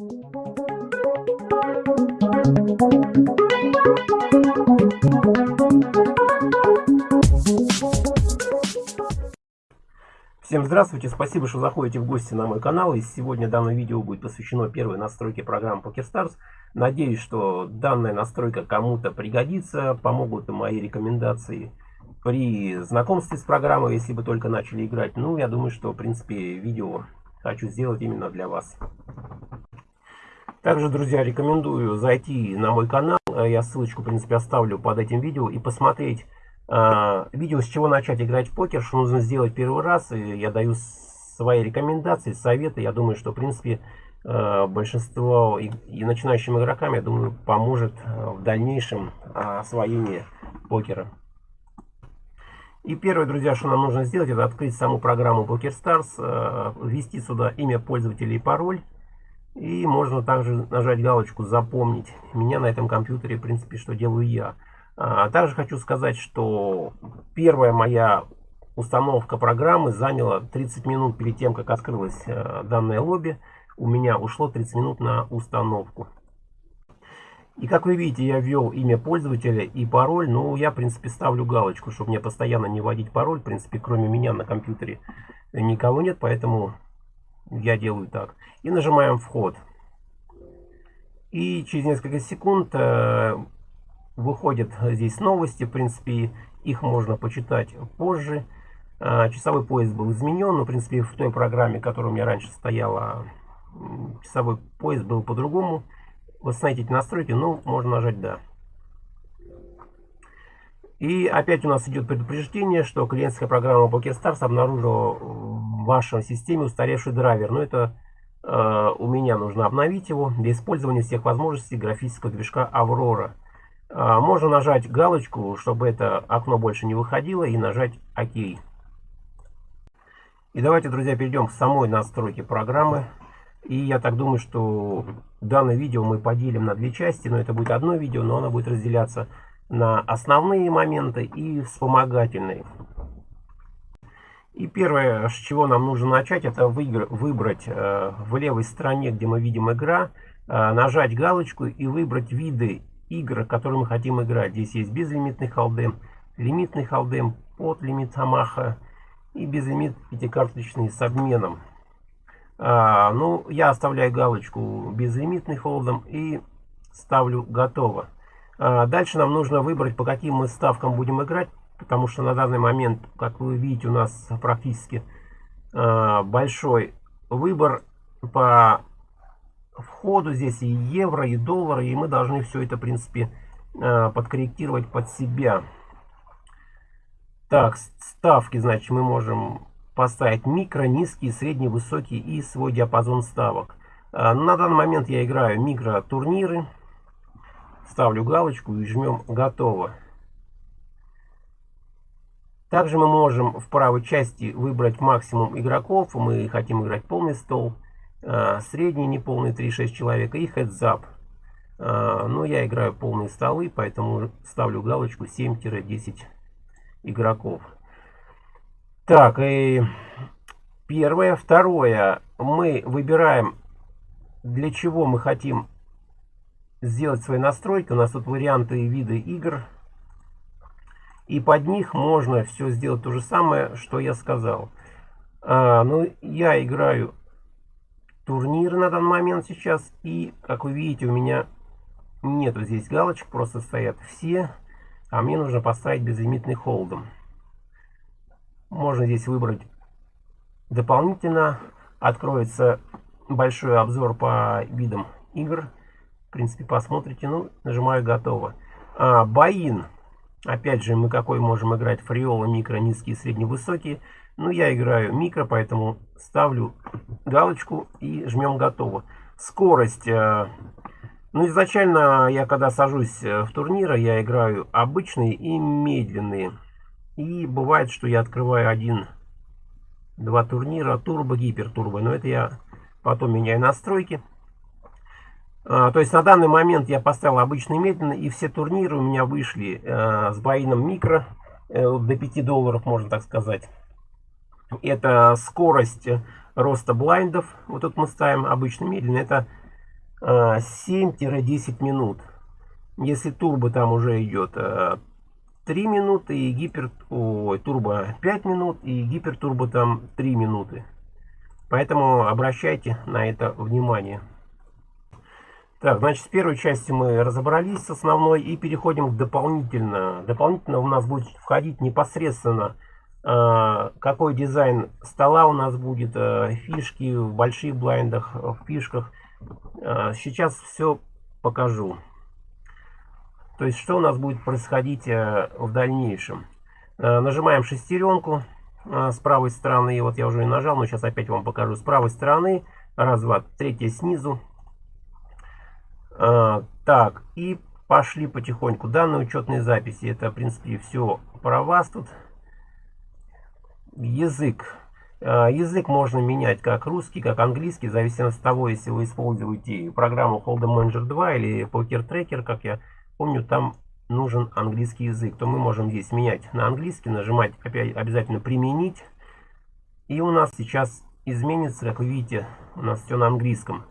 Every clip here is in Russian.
Всем здравствуйте, спасибо, что заходите в гости на мой канал. И сегодня данное видео будет посвящено первой настройке программы PokerStars. Надеюсь, что данная настройка кому-то пригодится, помогут мои рекомендации при знакомстве с программой, если вы только начали играть. Ну, я думаю, что, в принципе, видео хочу сделать именно для вас. Также, друзья, рекомендую зайти на мой канал. Я ссылочку, в принципе, оставлю под этим видео и посмотреть а, видео, с чего начать играть в покер, что нужно сделать первый раз. И я даю свои рекомендации, советы. Я думаю, что, в принципе, а, большинство и, и начинающим игрокам, я думаю, поможет а, в дальнейшем освоении покера. И первое, друзья, что нам нужно сделать, это открыть саму программу PokerStars, ввести сюда имя пользователя и пароль. И можно также нажать галочку «Запомнить». Меня на этом компьютере, в принципе, что делаю я. А также хочу сказать, что первая моя установка программы заняла 30 минут перед тем, как открылось э, данное лобби. У меня ушло 30 минут на установку. И как вы видите, я ввел имя пользователя и пароль. Ну, я, в принципе, ставлю галочку, чтобы мне постоянно не вводить пароль. В принципе, кроме меня на компьютере никого нет, поэтому я делаю так. И нажимаем «Вход». И через несколько секунд э, выходят здесь новости, в принципе, их можно почитать позже. А, часовой пояс был изменен, но, в принципе, в той программе, которая у меня раньше стояла, часовой пояс был по-другому. Восстановить эти настройки, ну, можно нажать «Да». И опять у нас идет предупреждение, что клиентская программа PokerStars обнаружила в вашей системе устаревший драйвер. Но это э, у меня нужно обновить его для использования всех возможностей графического движка Aurora. А, можно нажать галочку, чтобы это окно больше не выходило, и нажать ОК. И давайте, друзья, перейдем к самой настройке программы. И я так думаю, что данное видео мы поделим на две части, но это будет одно видео, но оно будет разделяться на основные моменты и вспомогательные. И первое, с чего нам нужно начать, это выбрать э, в левой стороне, где мы видим игра, э, нажать галочку и выбрать виды игр, которые мы хотим играть. Здесь есть безлимитный халдем, лимитный халдем, под лимит Хамаха и безлимит пятикарточный с обменом. А, ну, я оставляю галочку безлимитный холдом и ставлю готово. А, дальше нам нужно выбрать, по каким мы ставкам будем играть, потому что на данный момент, как вы видите, у нас практически а, большой выбор по входу здесь и евро, и доллары, и мы должны все это, в принципе, э, подкорректировать под себя. Так, ставки, значит, мы можем поставить микро, низкий, средний, высокий и свой диапазон ставок. Э, на данный момент я играю микро турниры. Ставлю галочку и жмем «Готово». Также мы можем в правой части выбрать максимум игроков. Мы хотим играть полный стол. А, средний неполный 3-6 человека и heads-up. А, но я играю полные столы, поэтому ставлю галочку 7-10 игроков. Так, и первое. Второе. Мы выбираем, для чего мы хотим сделать свои настройки. У нас тут варианты и виды игр. И под них можно все сделать то же самое, что я сказал. А, ну, я играю турнир на данный момент сейчас. И, как вы видите, у меня нету здесь галочек, просто стоят все. А мне нужно поставить безлимитный холдом. Можно здесь выбрать дополнительно. Откроется большой обзор по видам игр. В принципе, посмотрите. Ну, нажимаю готово. А, Баин. Опять же, мы какой можем играть? Фриола, микро, низкие, средний, высокие. Ну, я играю микро, поэтому ставлю галочку и жмем готово. Скорость. Э, ну, изначально я, когда сажусь э, в турниры, я играю обычные и медленные. И бывает, что я открываю один, два турнира, турбо, гипертурбо. Но это я потом меняю настройки. А, то есть на данный момент я поставил обычный медленно, и все турниры у меня вышли э, с боином микро, э, до 5 долларов, можно так сказать. Это скорость роста блайндов. Вот тут мы ставим обычно медленно. Это 7-10 минут. Если турбо там уже идет 3 минуты и гипер... Ой, турбо 5 минут и гипертурбо там 3 минуты. Поэтому обращайте на это внимание. Так, значит, с первой части мы разобрались с основной и переходим к дополнительно. Дополнительно у нас будет входить непосредственно э, какой дизайн стола у нас будет, э, фишки в больших блайндах, в фишках. Э, сейчас все покажу. То есть, что у нас будет происходить в дальнейшем. Нажимаем шестеренку с правой стороны. Вот я уже и нажал, но сейчас опять вам покажу. С правой стороны. Раз, два, третья снизу. А, так, и пошли потихоньку. Данные учетные записи. Это, в принципе, все про вас тут. Язык. А, язык можно менять как русский, как английский, в зависимости от того, если вы используете программу Hold'em Manager 2 или Poker Tracker, как я помню, там нужен английский язык, то мы можем здесь менять на английский, нажимать опять обязательно применить. И у нас сейчас изменится, как вы видите, у нас все на английском.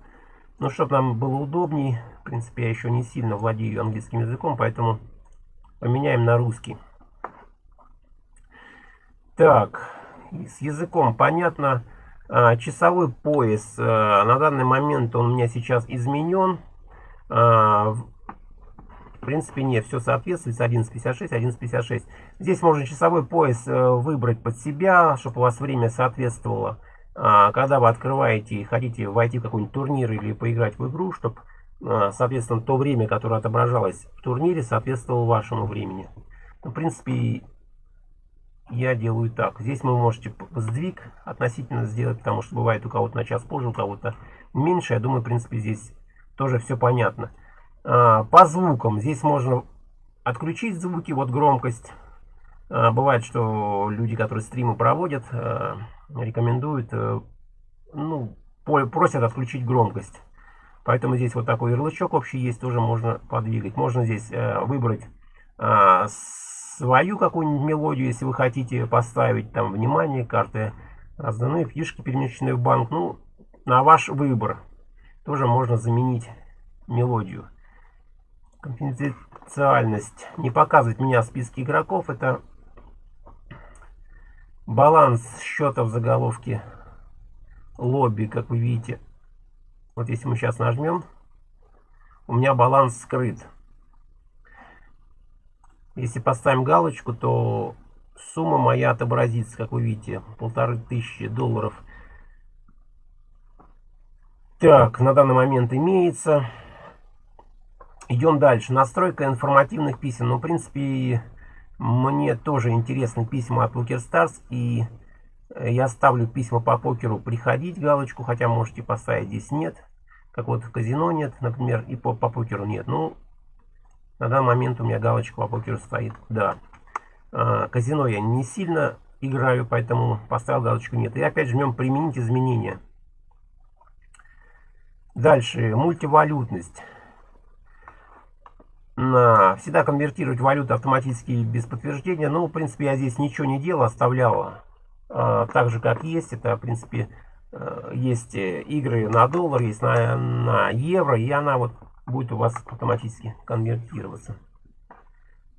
Но чтобы нам было удобней, в принципе, я еще не сильно владею английским языком, поэтому поменяем на русский. Так, с языком понятно. А, часовой пояс. А, на данный момент он у меня сейчас изменен. А, в принципе, нет, все соответствует 11.56, 11.56. Здесь можно часовой пояс э, выбрать под себя, чтобы у вас время соответствовало. А, когда вы открываете и хотите войти в какой-нибудь турнир или поиграть в игру, чтобы, а, соответственно, то время, которое отображалось в турнире, соответствовало вашему времени. Ну, в принципе, я делаю так. Здесь вы можете сдвиг относительно сделать, потому что бывает у кого-то на час позже, у кого-то меньше. Я думаю, в принципе, здесь тоже все понятно. А, по звукам. Здесь можно отключить звуки, вот громкость. Бывает, что люди, которые стримы проводят, рекомендуют, э, ну, просят отключить громкость. Поэтому здесь вот такой ярлычок общий есть, тоже можно подвигать. Можно здесь э, выбрать э, свою какую-нибудь мелодию, если вы хотите поставить там внимание, карты разданные, фишки перемещенные в банк. Ну, на ваш выбор. Тоже можно заменить мелодию. Конфиденциальность. Не показывать меня в списке игроков. Это Баланс счета в заголовке лобби, как вы видите. Вот если мы сейчас нажмем, у меня баланс скрыт. Если поставим галочку, то сумма моя отобразится, как вы видите, полторы тысячи долларов. Так, на данный момент имеется. Идем дальше. Настройка информативных писем. Ну, в принципе, мне тоже интересны письма от PokerStars, и э, я ставлю письма по покеру приходить галочку, хотя можете поставить здесь нет. Как вот в казино нет, например, и по, по покеру нет. Ну, на данный момент у меня галочка по покеру стоит, да. А, казино я не сильно играю, поэтому поставил галочку нет. И опять жмем применить изменения. Дальше, мультивалютность всегда конвертировать валюту автоматически без подтверждения. Ну, в принципе, я здесь ничего не делал, оставлял э, так же, как есть. Это, в принципе, э, есть э, игры на доллар, есть на, на евро, и она вот будет у вас автоматически конвертироваться.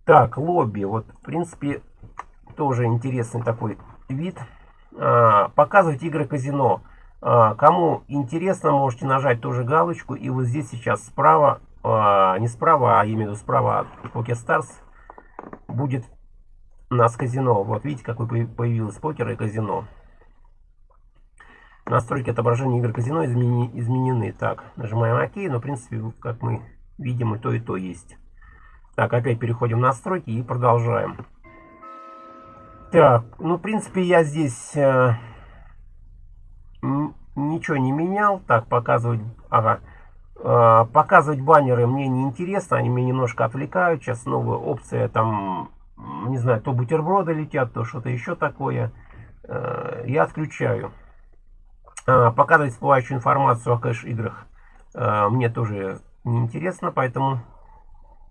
Так, лобби. Вот, в принципе, тоже интересный такой вид. Э, показывать игры казино. Э, кому интересно, можете нажать тоже галочку, и вот здесь сейчас справа а, не справа, а именно справа от PokerStars будет у нас казино. Вот видите, какой появилось покер и казино. Настройки отображения игр казино измени, изменены. Так, нажимаем ОК, но в принципе, как мы видим, и то, и то есть. Так, опять переходим в настройки и продолжаем. Так, ну, в принципе, я здесь э, ничего не менял. Так, показывать... Ага. А, показывать баннеры мне не интересно, они меня немножко отвлекают. Сейчас новая опция, там, не знаю, то бутерброды летят, то что-то еще такое. Э, я отключаю. А, показывать всплывающую информацию о кэш-играх э, мне тоже не интересно, поэтому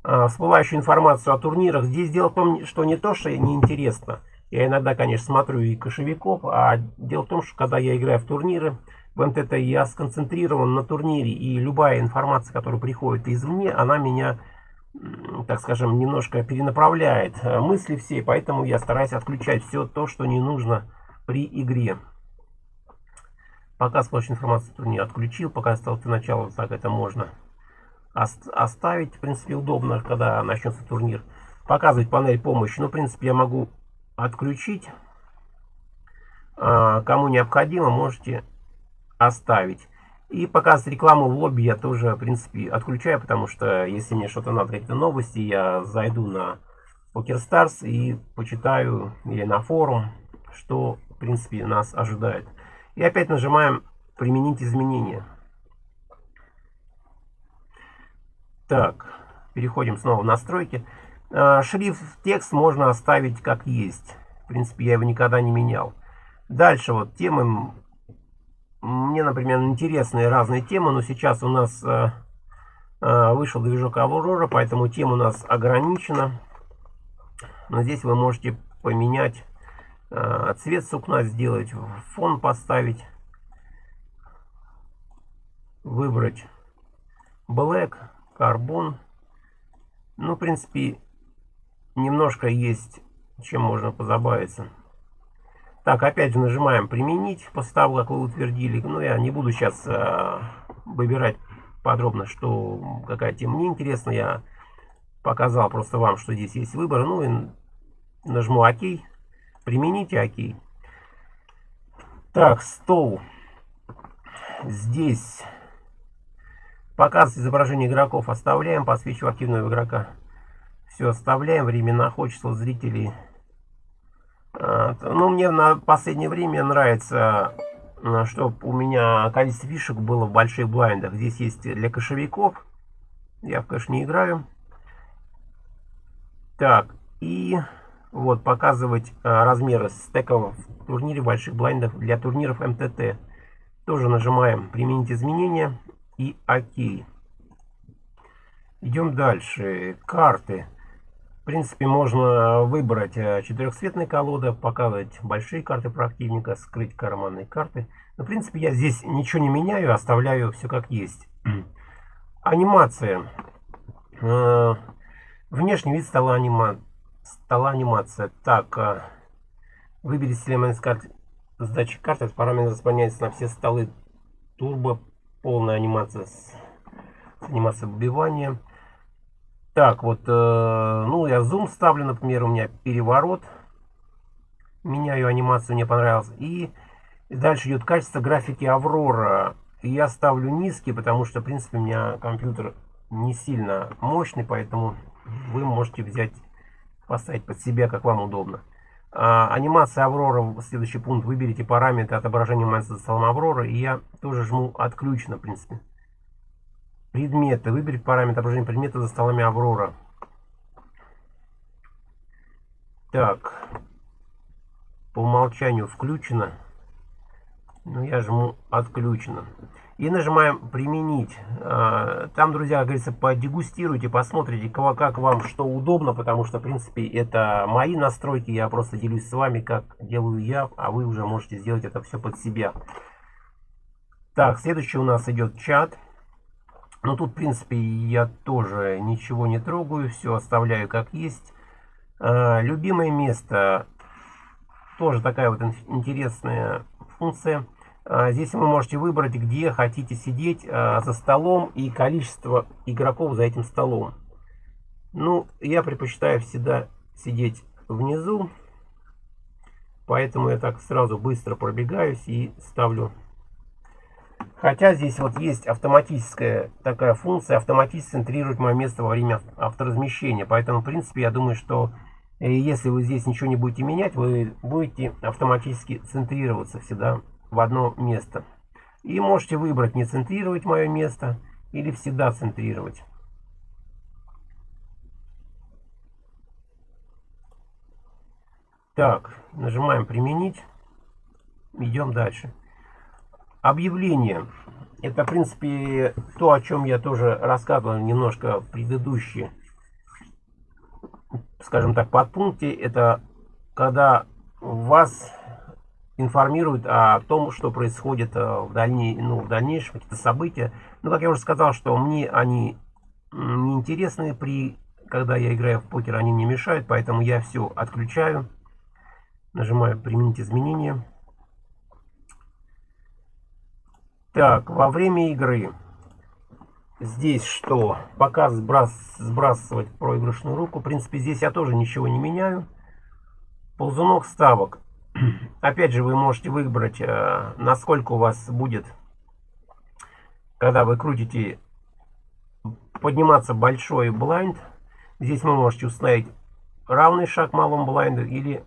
а, всплывающую информацию о турнирах. Здесь дело в том, что не то, что не интересно. Я иногда, конечно, смотрю и кошевиков, а дело в том, что когда я играю в турниры, МТТ, я сконцентрирован на турнире, и любая информация, которая приходит извне, она меня, так скажем, немножко перенаправляет э, мысли все, поэтому я стараюсь отключать все то, что не нужно при игре. Пока сплошную информацию турнир отключил, пока остался начало, так это можно оставить. В принципе, удобно, когда начнется турнир. Показывать панель помощи. Ну, в принципе, я могу отключить. А, кому необходимо, можете оставить. И показывать рекламу в лобби я тоже, в принципе, отключаю, потому что если мне что-то надо, какие-то новости, я зайду на PokerStars и почитаю или на форум, что, в принципе, нас ожидает. И опять нажимаем «Применить изменения». Так, переходим снова в настройки. А, шрифт текст можно оставить как есть. В принципе, я его никогда не менял. Дальше вот темы мне, например, интересные разные темы, но сейчас у нас э, э, вышел движок Aurora, поэтому тема у нас ограничена. Но здесь вы можете поменять э, цвет сукна, сделать фон поставить, выбрать Black, Carbon. Ну, в принципе, немножко есть чем можно позабавиться. Так, опять же нажимаем применить того, как вы утвердили. Ну, я не буду сейчас э, выбирать подробно, что какая тема мне интересна. Я показал просто вам, что здесь есть выбор. Ну и нажму ОК. Примените ОК. Так, стол. Здесь показывать изображение игроков оставляем. Подсвечиваю активного игрока. Все оставляем. Время находчества зрителей ну, мне на последнее время нравится, а, чтобы у меня количество фишек было в больших блайндах. Здесь есть для кошевиков. Я кэш не играю. Так, и вот показывать а, размеры стеков в турнире больших блайндов для турниров МТТ. Тоже нажимаем «Применить изменения» и «Ок». Идем дальше. Карты принципе, можно выбрать э, четырехцветные колоды, показывать большие карты противника, скрыть карманные карты. Но, в принципе, я здесь ничего не меняю, оставляю все как есть. Анимация. Э, внешний вид стола, анима... стола анимация. Так, э, выберите элемент с карт сдачи карты. Параметр заполняется на все столы. Турбо. Полная анимация с, с анимацией выбивания. Так, вот, э, ну, я зум ставлю, например, у меня переворот. Меняю анимацию, мне понравилось. И дальше идет качество графики Аврора. Я ставлю низкий, потому что, в принципе, у меня компьютер не сильно мощный, поэтому вы можете взять, поставить под себя, как вам удобно. А, анимация Аврора, следующий пункт, выберите параметры отображения за столом Аврора, и я тоже жму отключено, в принципе. Предметы. Выберите параметр отображения предмета за столами Аврора. Так. По умолчанию включено. Ну, я жму отключено. И нажимаем применить. А, там, друзья, говорится, подегустируйте, посмотрите, как вам что удобно, потому что, в принципе, это мои настройки. Я просто делюсь с вами, как делаю я, а вы уже можете сделать это все под себя. Так, следующий у нас идет чат. Но тут, в принципе, я тоже ничего не трогаю, все оставляю как есть. А, любимое место, тоже такая вот интересная функция. А, здесь вы можете выбрать, где хотите сидеть а, за столом и количество игроков за этим столом. Ну, я предпочитаю всегда сидеть внизу, поэтому я так сразу быстро пробегаюсь и ставлю Хотя здесь вот есть автоматическая такая функция, автоматически центрирует мое место во время авторазмещения. Поэтому, в принципе, я думаю, что э, если вы здесь ничего не будете менять, вы будете автоматически центрироваться всегда в одно место. И можете выбрать не центрировать мое место или всегда центрировать. Так, нажимаем применить. Идем дальше. Объявление. Это, в принципе, то, о чем я тоже рассказывал немножко предыдущие, скажем так, подпункте. Это когда вас информирует о том, что происходит э, в, дальней, ну, в дальнейшем, какие-то события. Ну, как я уже сказал, что мне они неинтересны при когда я играю в покер, они мне мешают, поэтому я все отключаю. Нажимаю «Применить изменения». Так, во время игры здесь что? Пока сбрас, сбрасывать проигрышную руку. В принципе, здесь я тоже ничего не меняю. Ползунок ставок. Опять же, вы можете выбрать, э, насколько у вас будет, когда вы крутите, подниматься большой блайнд. Здесь вы можете установить равный шаг малому блайнду или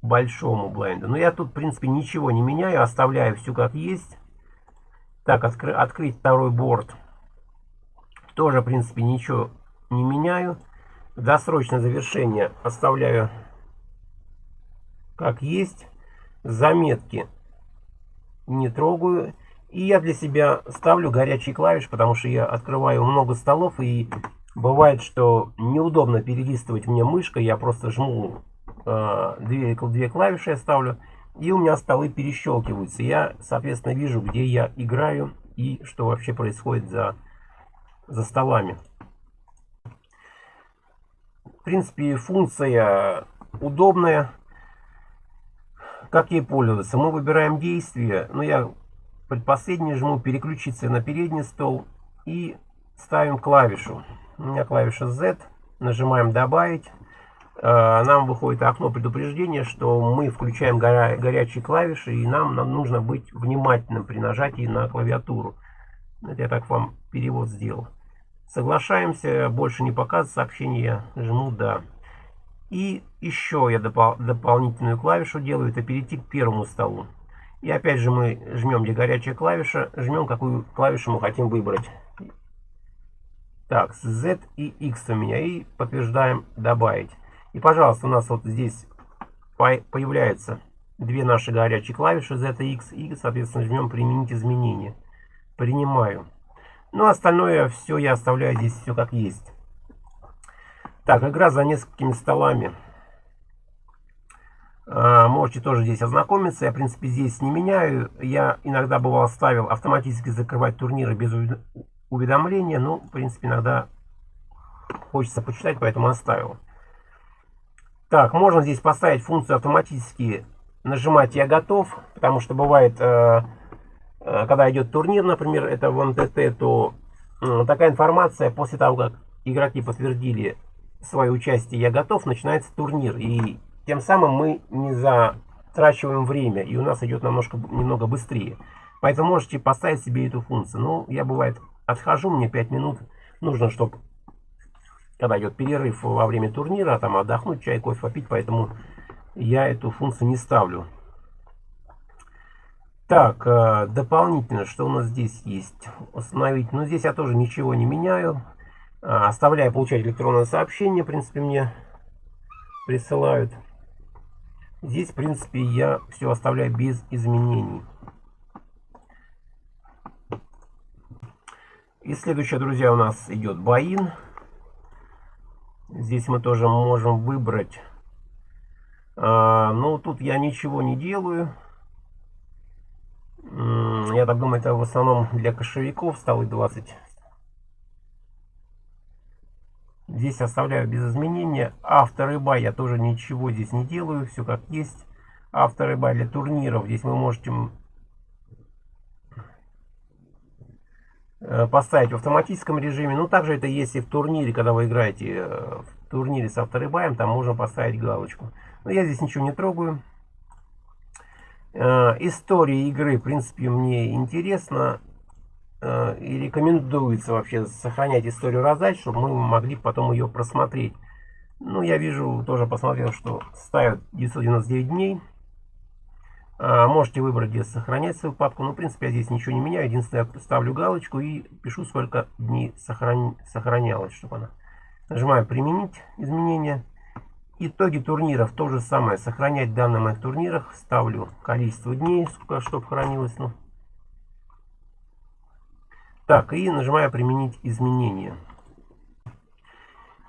большому блайнду. Но я тут, в принципе, ничего не меняю, оставляю все как есть. Так, откры открыть второй борт. Тоже, в принципе, ничего не меняю. Досрочное завершение оставляю как есть. Заметки не трогаю. И я для себя ставлю горячий клавиш, потому что я открываю много столов и Бывает, что неудобно перелистывать мне мышкой, я просто жму э, две, две клавиши, я ставлю, и у меня столы перещелкиваются. Я, соответственно, вижу, где я играю и что вообще происходит за, за столами. В принципе, функция удобная. Как ей пользоваться? Мы выбираем действие. Ну, я предпоследний жму переключиться на передний стол и ставим клавишу. У меня клавиша Z. Нажимаем «Добавить». Э, нам выходит окно предупреждения, что мы включаем горя горячие клавиши, и нам, нам нужно быть внимательным при нажатии на клавиатуру. Это я так вам перевод сделал. Соглашаемся, больше не показывать сообщение, жму «Да». И еще я допол дополнительную клавишу делаю, это перейти к первому столу. И опять же мы жмем, где горячая клавиша, жмем, какую клавишу мы хотим выбрать. Так, Z и X у меня. И подтверждаем добавить. И, пожалуйста, у нас вот здесь появляются две наши горячие клавиши Z и X. И, соответственно, жмем применить изменения. Принимаю. Ну, остальное все я оставляю здесь все как есть. Так, игра за несколькими столами. А, можете тоже здесь ознакомиться. Я, в принципе, здесь не меняю. Я иногда бывал ставил автоматически закрывать турниры без уведомления. Ну, в принципе, иногда хочется почитать, поэтому оставил. Так, можно здесь поставить функцию автоматически нажимать «Я готов», потому что бывает, э, э, когда идет турнир, например, это в МТТ, то такая информация после того, как игроки подтвердили свое участие «Я готов», начинается турнир. И тем самым мы не затрачиваем время, и у нас идет немножко, немного быстрее. Поэтому можете поставить себе эту функцию. Ну, я бывает отхожу, мне 5 минут нужно, чтобы, когда идет перерыв во время турнира, там отдохнуть, чай, кофе попить, поэтому я эту функцию не ставлю. Так, э, дополнительно, что у нас здесь есть? Установить. Ну, здесь я тоже ничего не меняю. А, оставляю получать электронное сообщение, в принципе, мне присылают. Здесь, в принципе, я все оставляю без изменений. И следующее, друзья, у нас идет Баин. Здесь мы тоже можем выбрать. А, ну, тут я ничего не делаю. Я так думаю, это в основном для кошевиков столы 20. Здесь оставляю без изменения. Автор бай я тоже ничего здесь не делаю. Все как есть. Автор бай для турниров. Здесь вы можете поставить в автоматическом режиме. Ну, также это есть и в турнире, когда вы играете э, в турнире с авторыбаем, там можно поставить галочку. Но я здесь ничего не трогаю. Э, история игры, в принципе, мне интересно. И рекомендуется вообще сохранять историю раздач, чтобы мы могли потом ее просмотреть. Ну, я вижу, тоже посмотрел, что ставят 999 дней. А, можете выбрать, где сохранять свою папку. Но, в принципе, я здесь ничего не меняю. Единственное, я ставлю галочку и пишу, сколько дней сохран... сохранялось, чтобы она. Нажимаю «Применить изменения». Итоги турниров то же самое. Сохранять данные моих турнирах. Ставлю количество дней, сколько чтобы хранилось. Ну. Так, и нажимаю «Применить изменения».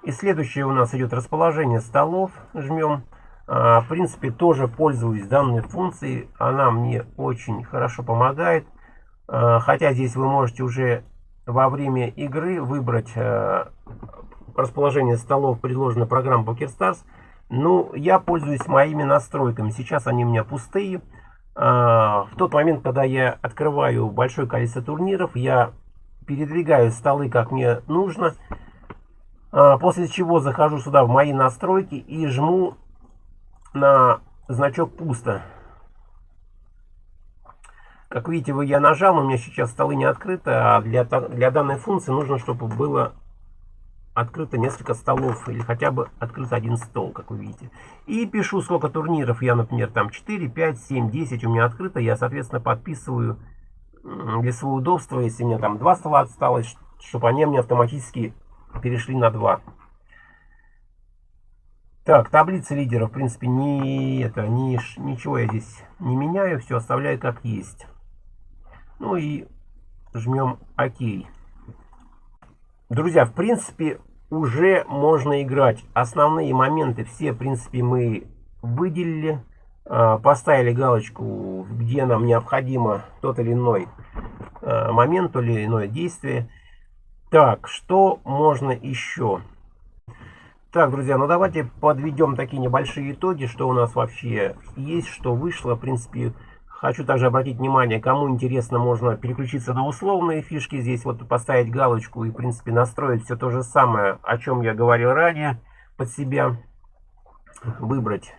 И следующее у нас идет расположение столов. Жмем. В принципе, тоже пользуюсь данной функцией. Она мне очень хорошо помогает. Хотя здесь вы можете уже во время игры выбрать расположение столов, предложенной программой PokerStars. Ну, я пользуюсь моими настройками. Сейчас они у меня пустые. В тот момент, когда я открываю большое количество турниров, я передвигаю столы как мне нужно. После чего захожу сюда в мои настройки и жму на значок пусто. Как видите, я нажал, у меня сейчас столы не открыты, а для, для данной функции нужно, чтобы было открыто несколько столов, или хотя бы открыт один стол, как вы видите. И пишу, сколько турниров я, например, там 4, 5, 7, 10 у меня открыто, я, соответственно, подписываю для своего удобства, если меня там два стола осталось, чтобы они мне автоматически перешли на 2. Так, таблица лидеров, в принципе, не это, не, ничего я здесь не меняю, все оставляю как есть. Ну и жмем ОК. Друзья, в принципе, уже можно играть. Основные моменты все, в принципе, мы выделили. А, поставили галочку, где нам необходимо тот или иной а, момент, то или иное действие. Так, что можно еще? Так, друзья, ну давайте подведем такие небольшие итоги, что у нас вообще есть, что вышло. В принципе, хочу также обратить внимание, кому интересно, можно переключиться на условные фишки. Здесь вот поставить галочку и, в принципе, настроить все то же самое, о чем я говорил ранее, под себя. Выбрать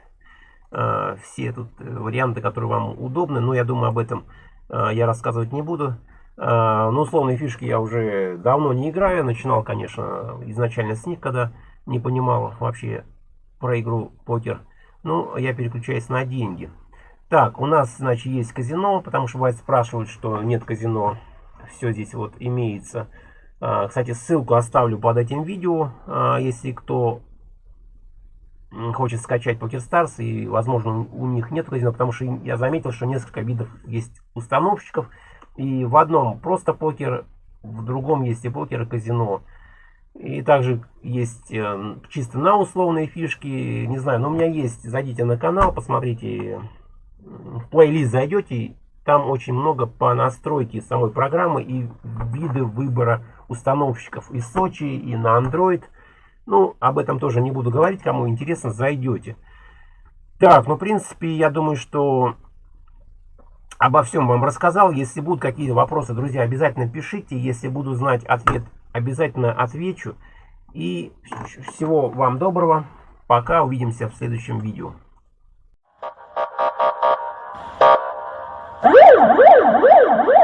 э, все тут э, варианты, которые вам удобны. Но я думаю, об этом э, я рассказывать не буду. Э, ну, условные фишки я уже давно не играю. Начинал, конечно, изначально с них, когда не понимал вообще про игру покер. Ну, я переключаюсь на деньги. Так, у нас, значит, есть казино, потому что бывает спрашивают, что нет казино. Все здесь вот имеется. А, кстати, ссылку оставлю под этим видео, а, если кто хочет скачать PokerStars, и, возможно, у них нет казино, потому что я заметил, что несколько видов есть установщиков, и в одном просто покер, в другом есть и покер, и казино. И также есть э, чисто на условные фишки. Не знаю, но у меня есть. Зайдите на канал, посмотрите. В плейлист зайдете. Там очень много по настройке самой программы и виды выбора установщиков и Сочи, и на Android. Ну, об этом тоже не буду говорить. Кому интересно, зайдете. Так, ну, в принципе, я думаю, что обо всем вам рассказал. Если будут какие-то вопросы, друзья, обязательно пишите. Если буду знать ответ обязательно отвечу. И всего вам доброго. Пока. Увидимся в следующем видео. Woo!